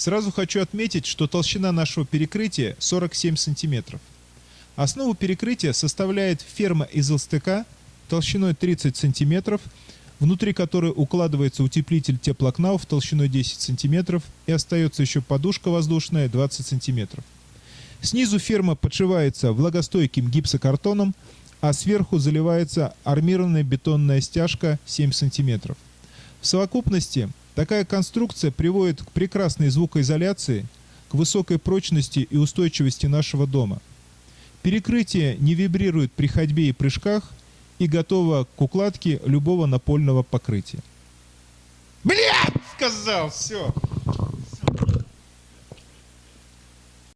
Сразу хочу отметить, что толщина нашего перекрытия 47 сантиметров. Основу перекрытия составляет ферма из ЛСТК толщиной 30 сантиметров, внутри которой укладывается утеплитель теплокнауф толщиной 10 сантиметров и остается еще подушка воздушная 20 сантиметров. Снизу ферма подшивается влагостойким гипсокартоном, а сверху заливается армированная бетонная стяжка 7 сантиметров. В совокупности такая конструкция приводит к прекрасной звукоизоляции, к высокой прочности и устойчивости нашего дома. Перекрытие не вибрирует при ходьбе и прыжках и готово к укладке любого напольного покрытия. Блядь, сказал, все.